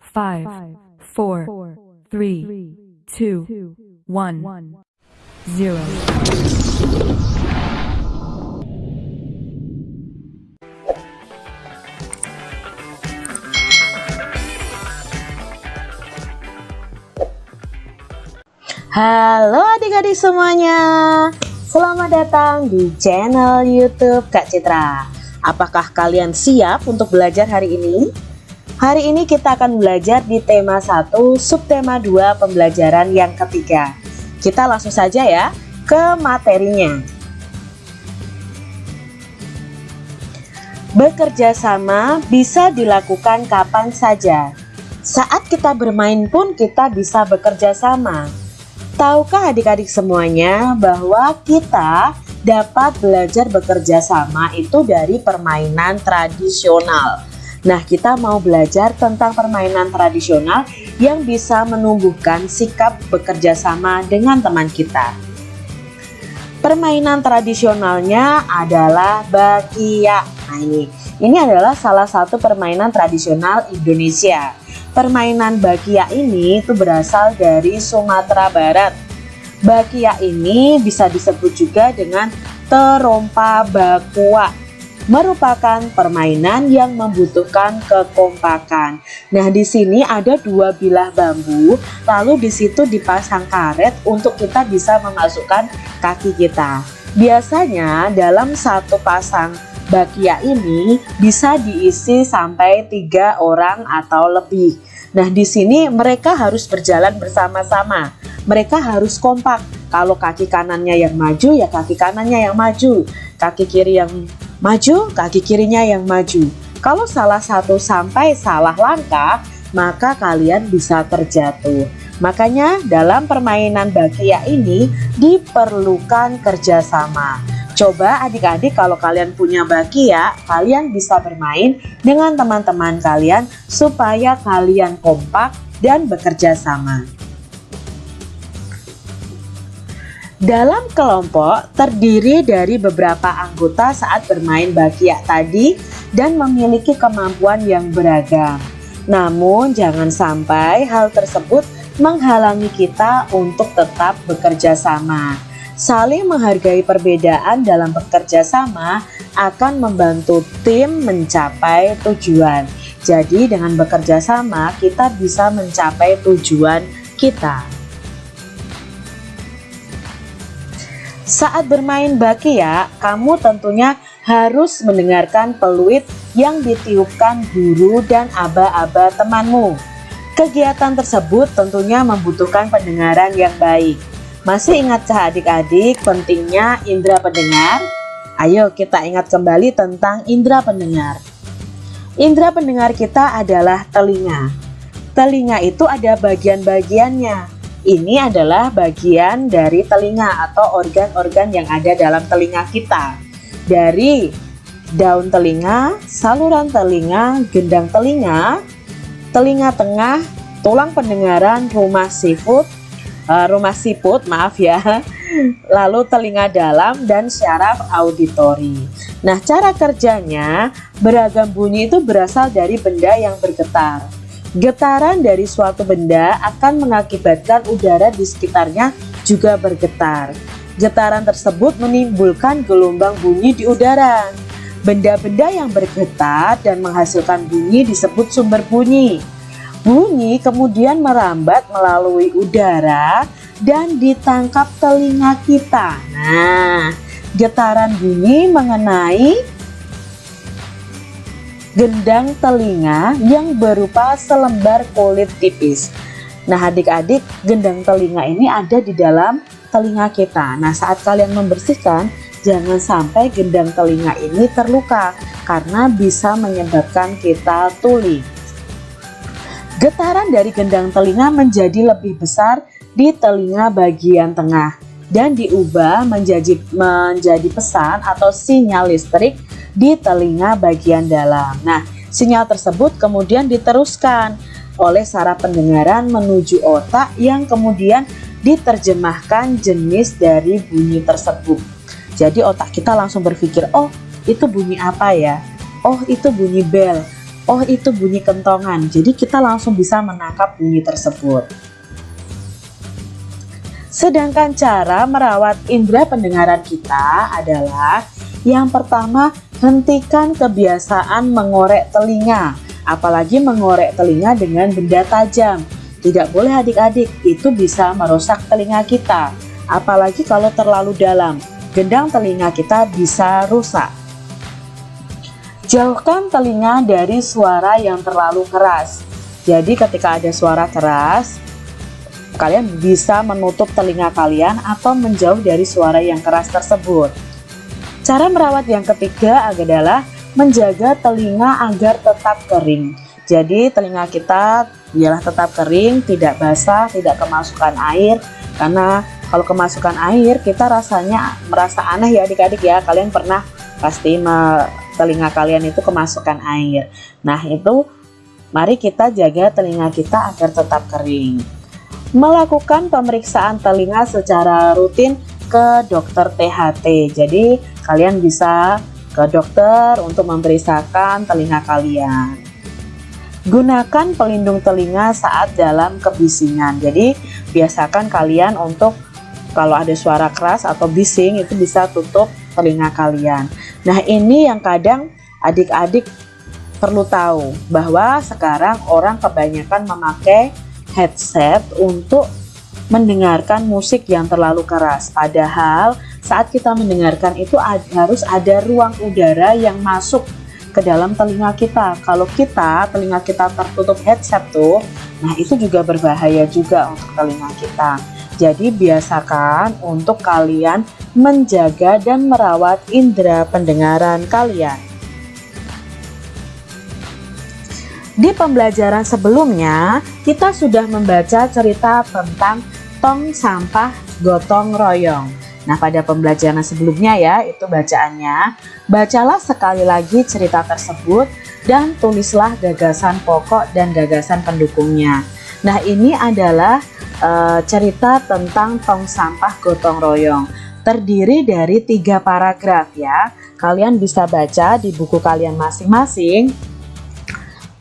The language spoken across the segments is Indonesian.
five, four, three, two, one, zero. Halo adik-adik semuanya Selamat datang di channel youtube Kak Citra Apakah kalian siap untuk belajar hari ini? Hari ini kita akan belajar di tema 1 subtema 2 pembelajaran yang ketiga. Kita langsung saja ya ke materinya. Bekerja sama bisa dilakukan kapan saja. Saat kita bermain pun kita bisa bekerja sama. Tahukah adik-adik semuanya bahwa kita dapat belajar bekerja sama itu dari permainan tradisional Nah kita mau belajar tentang permainan tradisional yang bisa menumbuhkan sikap bekerja sama dengan teman kita. Permainan tradisionalnya adalah bakia. Nah ini, ini adalah salah satu permainan tradisional Indonesia. Permainan bakia ini itu berasal dari Sumatera Barat. Bakia ini bisa disebut juga dengan terompa bakua merupakan permainan yang membutuhkan kekompakan. Nah, di sini ada dua bilah bambu, lalu di situ dipasang karet untuk kita bisa memasukkan kaki kita. Biasanya dalam satu pasang bakia ini bisa diisi sampai tiga orang atau lebih. Nah, di sini mereka harus berjalan bersama-sama. Mereka harus kompak. Kalau kaki kanannya yang maju, ya kaki kanannya yang maju. Kaki kiri yang maju, kaki kirinya yang maju. Kalau salah satu sampai salah langkah, maka kalian bisa terjatuh. Makanya dalam permainan bakia ini diperlukan kerjasama. Coba adik-adik kalau kalian punya baki ya, kalian bisa bermain dengan teman-teman kalian supaya kalian kompak dan bekerja sama. Dalam kelompok terdiri dari beberapa anggota saat bermain bakia tadi dan memiliki kemampuan yang beragam. Namun jangan sampai hal tersebut menghalangi kita untuk tetap bekerja sama. Saling menghargai perbedaan dalam bekerja sama akan membantu tim mencapai tujuan. Jadi dengan bekerja sama kita bisa mencapai tujuan kita. Saat bermain bakia, kamu tentunya harus mendengarkan peluit yang ditiupkan guru dan aba-aba temanmu. Kegiatan tersebut tentunya membutuhkan pendengaran yang baik. Masih ingatkah adik-adik pentingnya indera pendengar? Ayo kita ingat kembali tentang indera pendengar. Indera pendengar kita adalah telinga. Telinga itu ada bagian-bagiannya. Ini adalah bagian dari telinga atau organ-organ yang ada dalam telinga kita. Dari daun telinga, saluran telinga, gendang telinga, telinga tengah, tulang pendengaran, rumah siput, uh, rumah siput maaf ya lalu telinga dalam dan syaraf auditori nah cara kerjanya beragam bunyi itu berasal dari benda yang bergetar getaran dari suatu benda akan mengakibatkan udara di sekitarnya juga bergetar. Getaran tersebut menimbulkan gelombang bunyi di udara. Benda-benda yang bergetar dan menghasilkan bunyi disebut sumber bunyi. Bunyi kemudian merambat melalui udara dan ditangkap telinga kita. Nah, getaran bunyi mengenai gendang telinga yang berupa selembar kulit tipis. Nah, adik-adik, gendang telinga ini ada di dalam telinga kita. Nah, saat kalian membersihkan, jangan sampai gendang telinga ini terluka karena bisa menyebabkan kita tuli. Getaran dari gendang telinga menjadi lebih besar di telinga bagian tengah dan diubah menjadi menjadi pesan atau sinyal listrik di telinga bagian dalam. Nah, sinyal tersebut kemudian diteruskan oleh saraf pendengaran menuju otak yang kemudian diterjemahkan jenis dari bunyi tersebut. Jadi otak kita langsung berpikir, oh itu bunyi apa ya? Oh itu bunyi bel oh itu bunyi kentongan. Jadi kita langsung bisa menangkap bunyi tersebut. Sedangkan cara merawat indera pendengaran kita adalah yang pertama hentikan kebiasaan mengorek telinga, apalagi mengorek telinga dengan benda tajam. Tidak boleh adik-adik, itu bisa merusak telinga kita, apalagi kalau terlalu dalam. Gendang telinga kita bisa rusak. Jauhkan telinga dari suara yang terlalu keras. Jadi ketika ada suara keras, kalian bisa menutup telinga kalian atau menjauh dari suara yang keras tersebut. Cara merawat yang ketiga adalah menjaga telinga agar tetap kering. Jadi telinga kita biarlah tetap kering, tidak basah, tidak kemasukan air. Karena kalau kemasukan air kita rasanya merasa aneh ya adik-adik ya. Kalian pernah pasti telinga kalian itu kemasukan air. Nah itu mari kita jaga telinga kita agar tetap kering. Melakukan pemeriksaan telinga secara rutin ke dokter THT. Jadi kalian bisa ke dokter untuk memeriksakan telinga kalian. Gunakan pelindung telinga saat dalam kebisingan. Jadi biasakan kalian untuk kalau ada suara keras atau bising itu bisa tutup telinga kalian. Nah ini yang kadang adik-adik perlu tahu bahwa sekarang orang kebanyakan memakai headset untuk mendengarkan musik yang terlalu keras. Padahal saat kita mendengarkan itu harus ada ruang udara yang masuk ke dalam telinga kita. Kalau kita telinga kita tertutup headset tuh, nah itu juga berbahaya juga untuk telinga kita. Jadi biasakan untuk kalian menjaga dan merawat indera pendengaran kalian. Di pembelajaran sebelumnya, kita sudah membaca cerita tentang tong sampah gotong royong. Nah, pada pembelajaran sebelumnya ya, itu bacaannya. Bacalah sekali lagi cerita tersebut dan tulislah gagasan pokok dan gagasan pendukungnya. Nah, ini adalah uh, cerita tentang tong sampah gotong royong. Terdiri dari tiga paragraf ya. Kalian bisa baca di buku kalian masing-masing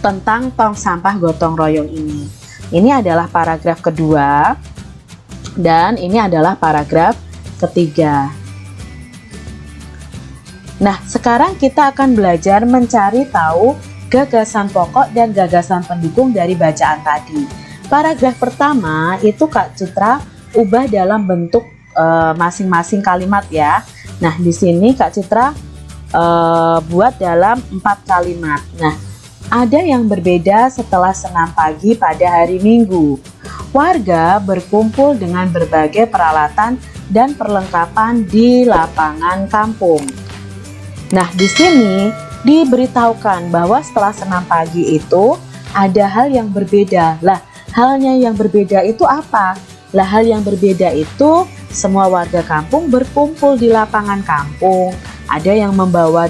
tentang tong sampah gotong royong ini. Ini adalah paragraf kedua dan ini adalah paragraf ketiga. Nah, sekarang kita akan belajar mencari tahu gagasan pokok dan gagasan pendukung dari bacaan tadi. Paragraf pertama itu Kak Citra ubah dalam bentuk eh, masing-masing uh, kalimat ya. Nah, di sini Kak Citra uh, buat dalam empat kalimat. Nah, ada yang berbeda setelah senam pagi pada hari Minggu. Warga berkumpul dengan berbagai peralatan dan perlengkapan di lapangan kampung. Nah, di sini diberitahukan bahwa setelah senam pagi itu ada hal yang berbeda. Lah, Halnya yang berbeda itu apa? Lah hal yang berbeda itu semua warga kampung berkumpul di lapangan kampung. Ada yang membawa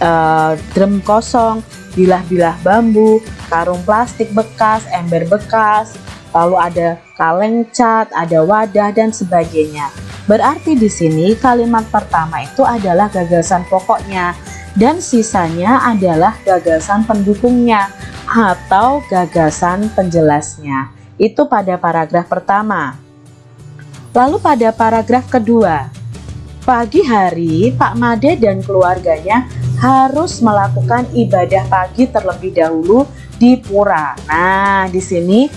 uh, drum kosong, bilah-bilah bambu, karung plastik bekas, ember bekas, lalu ada kaleng cat, ada wadah dan sebagainya. Berarti di sini kalimat pertama itu adalah gagasan pokoknya dan sisanya adalah gagasan pendukungnya atau gagasan penjelasnya. Itu pada paragraf pertama. Lalu pada paragraf kedua, pagi hari Pak Made dan keluarganya harus melakukan ibadah pagi terlebih dahulu di pura. Nah, di sini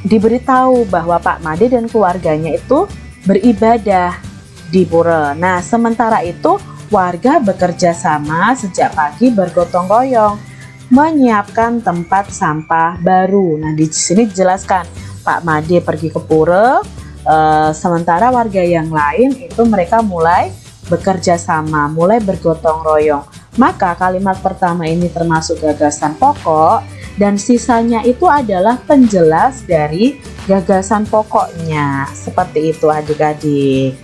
diberitahu bahwa Pak Made dan keluarganya itu beribadah di pura. Nah, sementara itu warga bekerja sama sejak pagi bergotong royong menyiapkan tempat sampah baru. Nah, di sini dijelaskan Pak Made pergi ke pura, e, sementara warga yang lain itu mereka mulai bekerja sama, mulai bergotong royong. Maka kalimat pertama ini termasuk gagasan pokok dan sisanya itu adalah penjelas dari gagasan pokoknya. Seperti itu adik-adik.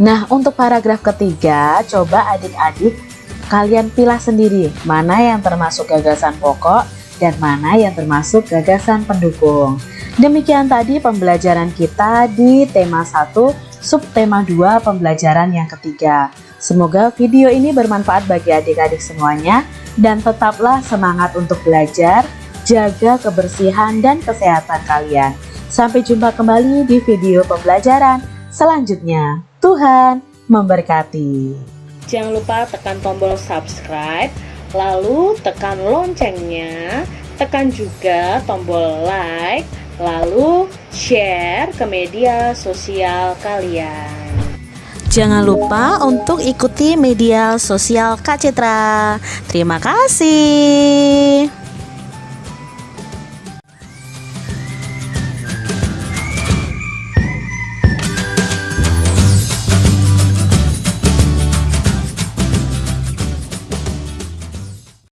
Nah, untuk paragraf ketiga, coba adik-adik kalian pilih sendiri mana yang termasuk gagasan pokok dan mana yang termasuk gagasan pendukung. Demikian tadi pembelajaran kita di tema 1 subtema 2 pembelajaran yang ketiga. Semoga video ini bermanfaat bagi adik-adik semuanya dan tetaplah semangat untuk belajar, jaga kebersihan dan kesehatan kalian. Sampai jumpa kembali di video pembelajaran selanjutnya. Tuhan memberkati. Jangan lupa tekan tombol subscribe, lalu tekan loncengnya, tekan juga tombol like, lalu share ke media sosial kalian. Jangan lupa untuk ikuti media sosial Kak Citra. Terima kasih.